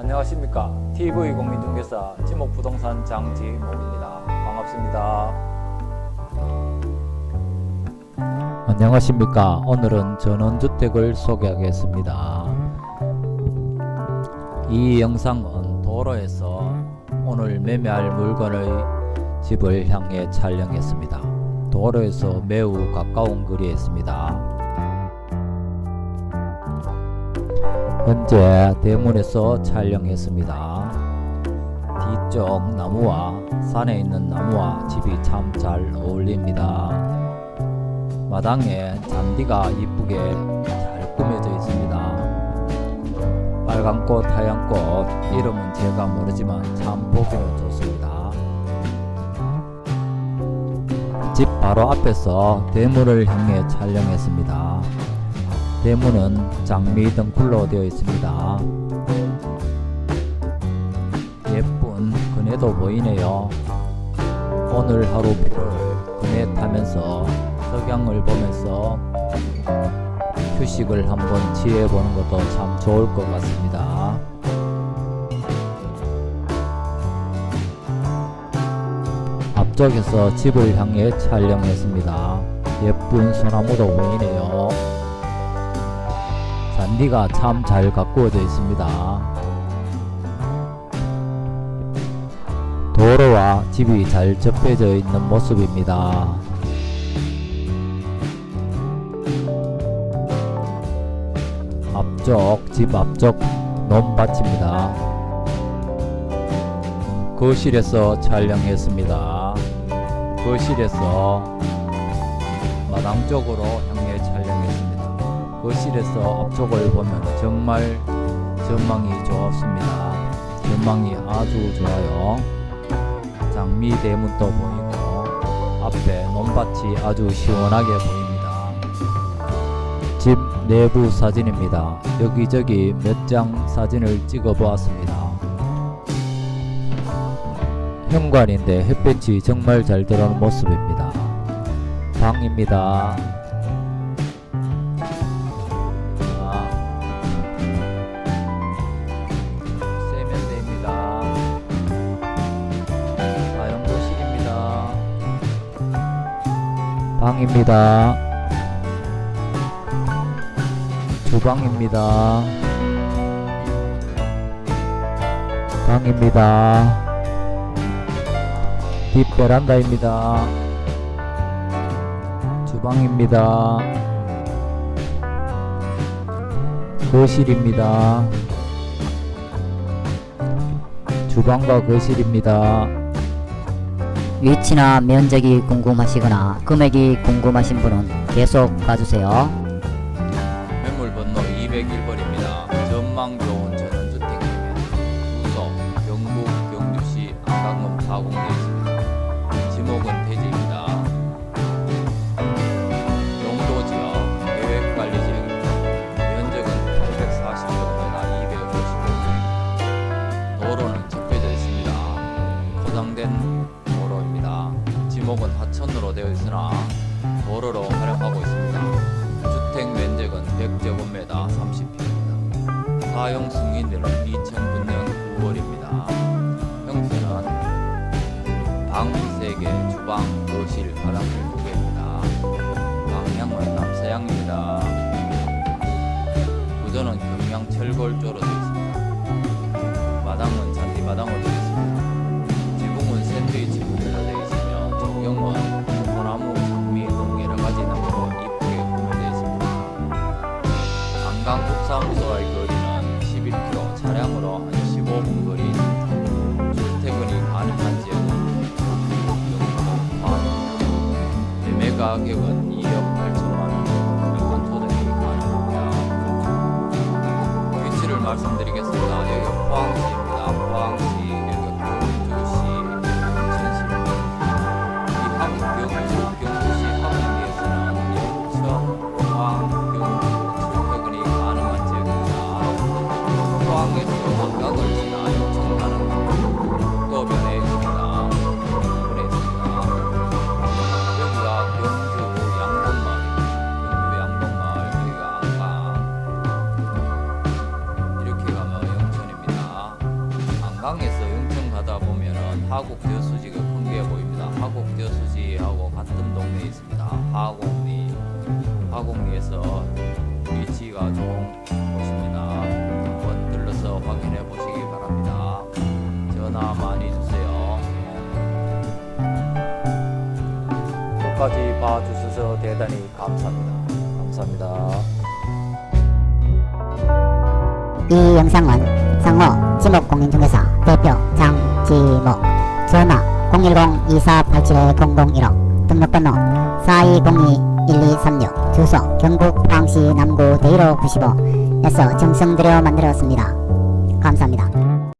안녕하십니까. TV 공인중개사 지목부동산 장지목입니다. 반갑습니다. 안녕하십니까. 오늘은 전원주택을 소개하겠습니다. 이 영상은 도로에서 오늘 매매할 물건의 집을 향해 촬영했습니다. 도로에서 매우 가까운 거리에 있습니다 현재 대문에서 촬영했습니다 뒤쪽 나무와 산에 있는 나무와 집이 참 잘 어울립니다 마당에 잔디가 이쁘게 잘 꾸며져 있습니다. 빨간꽃, 하얀꽃 이름은 제가 모르지만 참 보기는 좋습니다. 집 바로 앞에서 대문을 향해 촬영했습니다. 대문은 장미 등불로 되어 있습니다. 예쁜 그네도 보이네요. 오늘 하루 비를 그네 타면서 석양을 보면서 휴식을 한번 취해보는 것도 참 좋을 것 같습니다. 앞쪽에서 집을 향해 촬영했습니다. 예쁜 소나무도 보이네요. 잔디가 참 잘 가꾸어져 있습니다. 도로와 집이 잘 접해져 있는 모습입니다. 앞쪽 집 앞쪽 논밭입니다. 거실에서 촬영했습니다. 거실에서 마당 쪽으로. 거실에서 앞쪽을 보면 정말 전망이 좋습니다. 전망이 아주 좋아요. 장미 대문도 보이고 앞에 논밭이 아주 시원하게 보입니다. 집 내부 사진입니다. 여기저기 몇 장 사진을 찍어 보았습니다. 현관인데 햇볕이 정말 잘 들어오는 모습입니다. 방입니다. 방입니다. 주방입니다. 방입니다. 뒷 베란다입니다. 주방입니다. 거실입니다. 주방과 거실입니다. 위치나 면적이 궁금하시거나 금액이 궁금하신 분은 계속 봐주세요. 매물 번호 201번입니다. 전망 좋은 전원주택입니다. 주소 경북 경주시 안강읍 4공리 지목은 하천으로 되어 있으나 도로로 활용하고 있습니다. 주택 면적은 100제곱미터 30평입니다. 사용 승인일은 2009년 9월입니다. 형태는 방 3개, 주방, 거실, 화장실 2개입니다. 방향은 남서향입니다. 구조는 경량 철골조로 되어 있습니다. 마당은 잔디 마당으로 과입니 하곡 벼수지가 큰게 보입니다. 하곡 벼수지하고 같은 동네에 있습니다. 하곡리 하곡리에서 위치가 좋은 곳입니다. 한번 들러서 확인해 보시기 바랍니다. 전화 많이 주세요. 끝까지 봐주셔서 대단히 감사합니다. 감사합니다. 이 영상은 성호 지목공인중개사 대표 장지목 전화 010-2487-0016 등록번호 4202-1236 주소 경북 포항시 남구 대일호 95에서 정성들여 만들었습니다. 감사합니다.